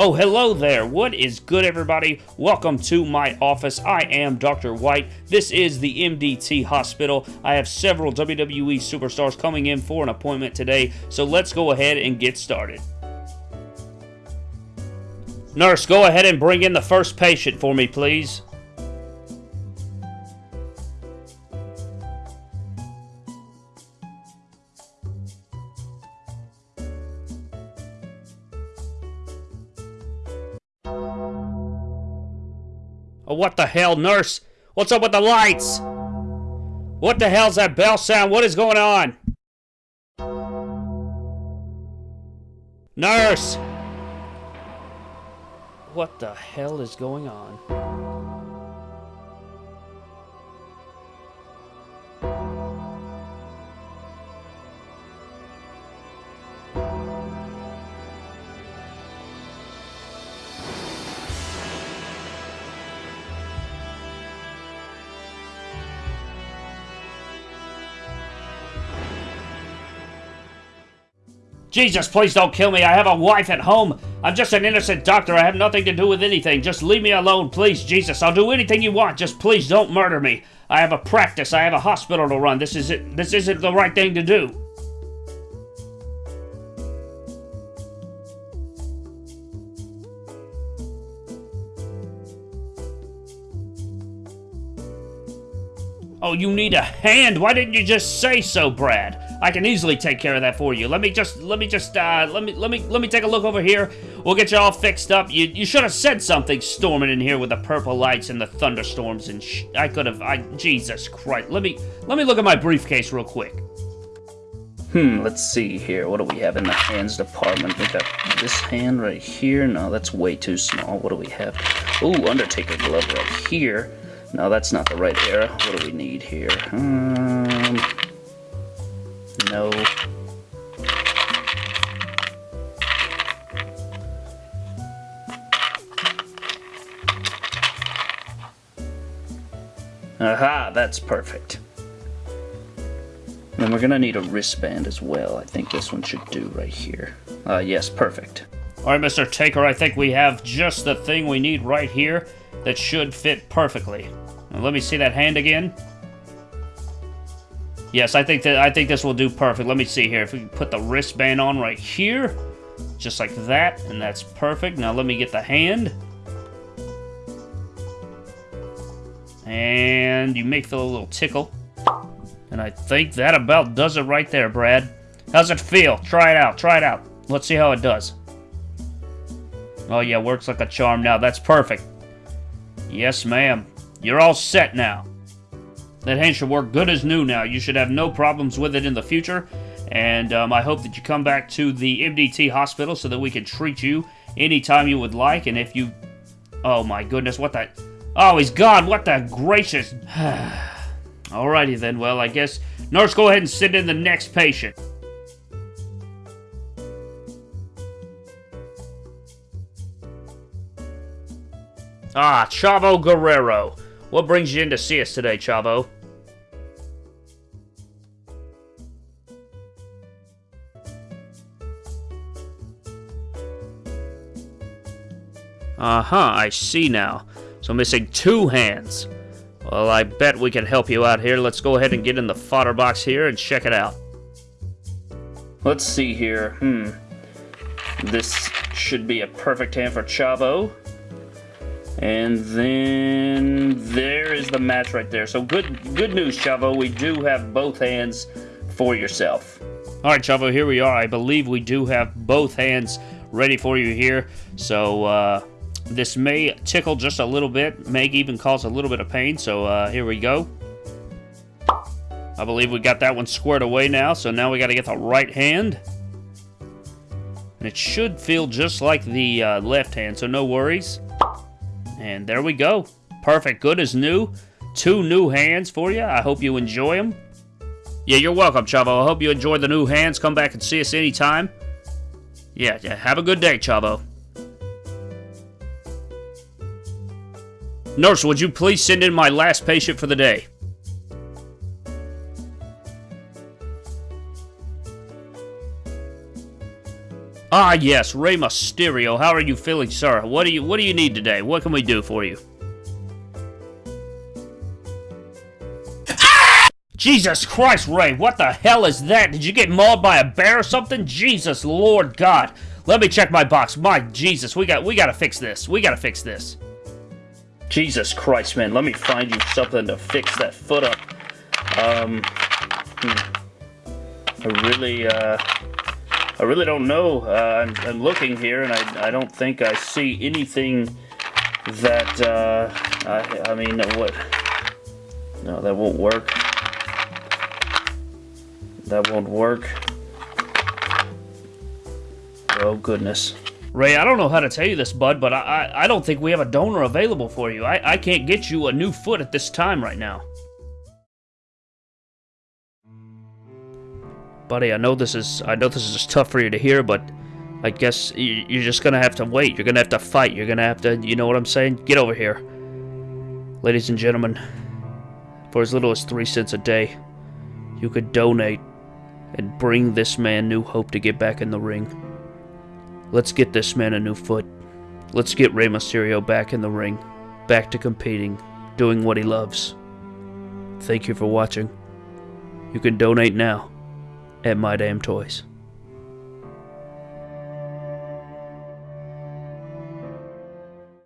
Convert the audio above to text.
Oh, hello there. What is good, everybody? Welcome to my office. I am Dr. White. This is the MDT Hospital. I have several WWE superstars coming in for an appointment today, so let's go ahead and get started. Nurse, go ahead and bring in the first patient for me, please. Oh, what the hell, nurse? What's up with the lights? What the hell's that bell sound? What is going on? Nurse! What the hell is going on? Jesus, please don't kill me. I have a wife at home. I'm just an innocent doctor. I have nothing to do with anything. Just leave me alone, please, Jesus. I'll do anything you want. Just please don't murder me. I have a practice. I have a hospital to run. This is it. This isn't the right thing to do. Oh, you need a hand? Why didn't you just say so, Brad? I can easily take care of that for you. Let me just, let me just, uh, let me, let me, let me take a look over here. We'll get you all fixed up. You, you should have said something storming in here with the purple lights and the thunderstorms and sh I could have, I, Jesus Christ. Let me, let me look at my briefcase real quick. Hmm, let's see here. What do we have in the hands department? We got this hand right here. No, that's way too small. What do we have? Ooh, Undertaker glove right here. No, that's not the right era. What do we need here? Um, Aha, that's perfect. Then we're gonna need a wristband as well. I think this one should do right here. Uh, yes, perfect. Alright, Mr. Taker, I think we have just the thing we need right here that should fit perfectly. Now, let me see that hand again. Yes, I think that I think this will do perfect. Let me see here. If we put the wristband on right here, just like that, and that's perfect. Now let me get the hand. And you may feel a little tickle. And I think that about does it right there, Brad. How's it feel? Try it out. Try it out. Let's see how it does. Oh, yeah, works like a charm now. That's perfect. Yes, ma'am. You're all set now. That hand should work good as new now. You should have no problems with it in the future. And um, I hope that you come back to the MDT hospital so that we can treat you anytime you would like. And if you... Oh my goodness, what the... Oh, he's gone. What the gracious... Alrighty then. Well, I guess... Nurse, go ahead and send in the next patient. Ah, Chavo Guerrero. What brings you in to see us today, Chavo? Uh-huh, I see now. So missing two hands. Well, I bet we can help you out here. Let's go ahead and get in the fodder box here and check it out. Let's see here. Hmm. This should be a perfect hand for Chavo. And then there is the match right there. So good good news, Chavo. We do have both hands for yourself. All right, Chavo, here we are. I believe we do have both hands ready for you here. So uh, this may tickle just a little bit, may even cause a little bit of pain. So uh, here we go. I believe we got that one squared away now. So now we got to get the right hand. And it should feel just like the uh, left hand, so no worries. And there we go. Perfect. Good as new. Two new hands for you. I hope you enjoy them. Yeah, you're welcome, Chavo. I hope you enjoy the new hands. Come back and see us anytime. Yeah, yeah. Have a good day, Chavo. Nurse, would you please send in my last patient for the day? Ah, yes, Rey Mysterio. How are you feeling, sir? What do you What do you need today? What can we do for you? Jesus Christ, Rey, what the hell is that? Did you get mauled by a bear or something? Jesus Lord God. Let me check my box. My Jesus, we got we gotta fix this. We gotta fix this. Jesus Christ, man, let me find you something to fix that foot up. Um, hmm. I really, uh, I really don't know. Uh, I'm, I'm looking here, and I, I don't think I see anything that, uh, I, I mean, what? No, that won't work. That won't work. Oh, goodness. Rey, I don't know how to tell you this, bud, but I, I, I don't think we have a donor available for you. I, I can't get you a new foot at this time right now. Buddy, I know this is I know this is tough for you to hear, but I guess you- you're just gonna have to wait. You're gonna have to fight. You're gonna have to, you know what I'm saying? Get over here. Ladies and gentlemen, for as little as three cents a day, you could donate and bring this man new hope to get back in the ring. Let's get this man a new foot. Let's get Rey Mysterio back in the ring, back to competing, doing what he loves. Thank you for watching. You can donate now at My Damn Toys.